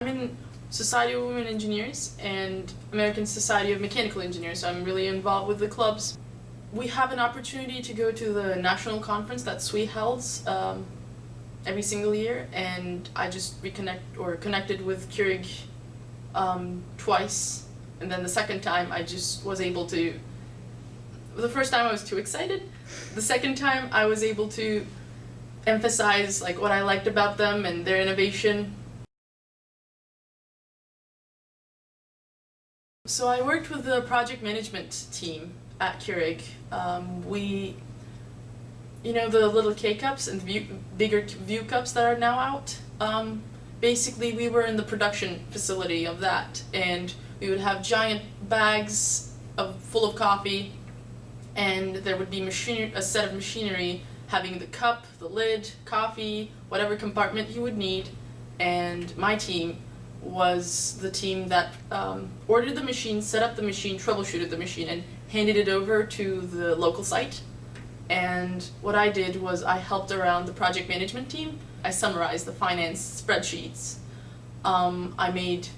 I'm in Society of Women Engineers and American Society of Mechanical Engineers, so I'm really involved with the clubs. We have an opportunity to go to the national conference that SWE holds um, every single year, and I just reconnect or connected with Keurig um, twice, and then the second time I just was able to. The first time I was too excited. The second time I was able to emphasize like what I liked about them and their innovation. So I worked with the project management team at Keurig. Um, we, you know, the little K cups and Vue, bigger Vue cups that are now out. Um, basically, we were in the production facility of that, and we would have giant bags of full of coffee, and there would be machine a set of machinery having the cup, the lid, coffee, whatever compartment you would need, and my team was the team that um, ordered the machine, set up the machine, troubleshooted the machine, and handed it over to the local site. And what I did was I helped around the project management team. I summarized the finance spreadsheets. Um, I made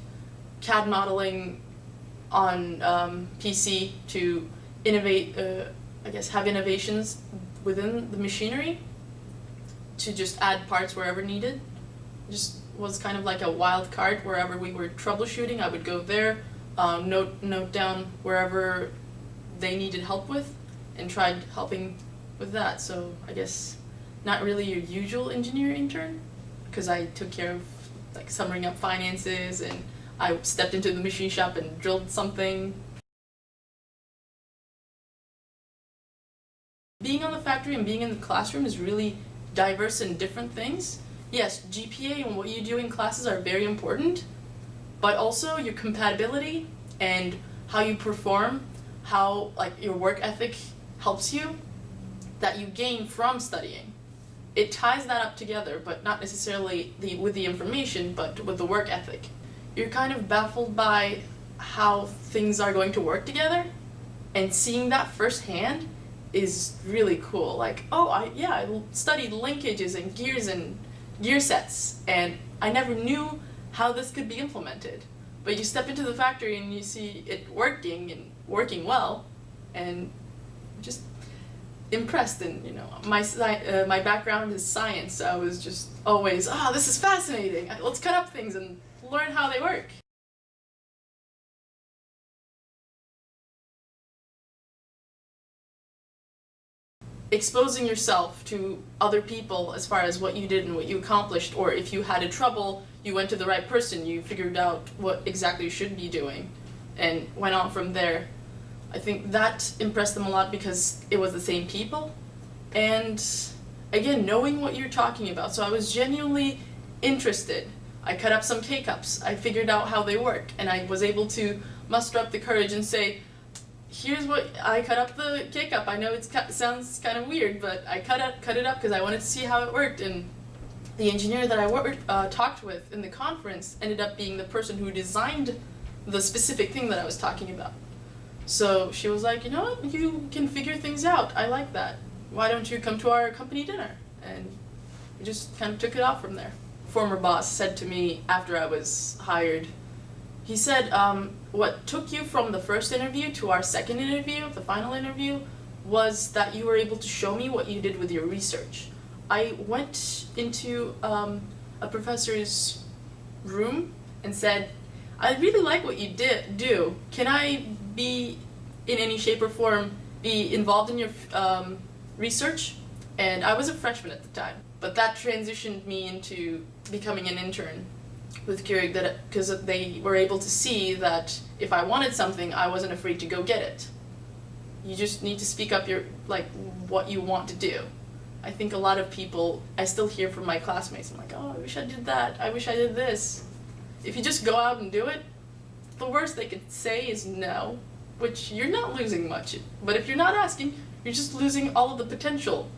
CAD modeling on um, PC to innovate, uh, I guess, have innovations within the machinery to just add parts wherever needed. Just was kind of like a wild card wherever we were troubleshooting. I would go there, um, note note down wherever they needed help with, and tried helping with that. So I guess not really your usual engineer intern, because I took care of like summing up finances and I stepped into the machine shop and drilled something Being on the factory and being in the classroom is really diverse and different things. Yes, GPA and what you do in classes are very important, but also your compatibility and how you perform, how like your work ethic helps you, that you gain from studying. It ties that up together, but not necessarily the, with the information, but with the work ethic. You're kind of baffled by how things are going to work together, and seeing that firsthand is really cool. Like, oh, I yeah, I studied linkages and gears and gear sets, and I never knew how this could be implemented. But you step into the factory and you see it working and working well, and just impressed. And you know, my uh, my background is science. So I was just always, ah, oh, this is fascinating. Let's cut up things and learn how they work. Exposing yourself to other people as far as what you did and what you accomplished, or if you had a trouble, you went to the right person, you figured out what exactly you should be doing, and went on from there. I think that impressed them a lot because it was the same people, and again, knowing what you're talking about. So I was genuinely interested. I cut up some K-cups, I figured out how they work, and I was able to muster up the courage and say, here's what I cut up the K-cup. I know it sounds kind of weird, but I cut it cut it up because I wanted to see how it worked. And the engineer that I worked, uh, talked with in the conference ended up being the person who designed the specific thing that I was talking about. So she was like, you know what, you can figure things out. I like that. Why don't you come to our company dinner? And we just kind of took it off from there. Former boss said to me after I was hired, he said, um, what took you from the first interview to our second interview, the final interview, was that you were able to show me what you did with your research. I went into um, a professor's room and said, I really like what you did do. Can I be, in any shape or form, be involved in your um, research? And I was a freshman at the time, but that transitioned me into becoming an intern with Keurig that because they were able to see that if I wanted something, I wasn't afraid to go get it. You just need to speak up your like what you want to do. I think a lot of people, I still hear from my classmates, I'm like, oh, I wish I did that, I wish I did this. If you just go out and do it, the worst they could say is no, which you're not losing much. But if you're not asking, you're just losing all of the potential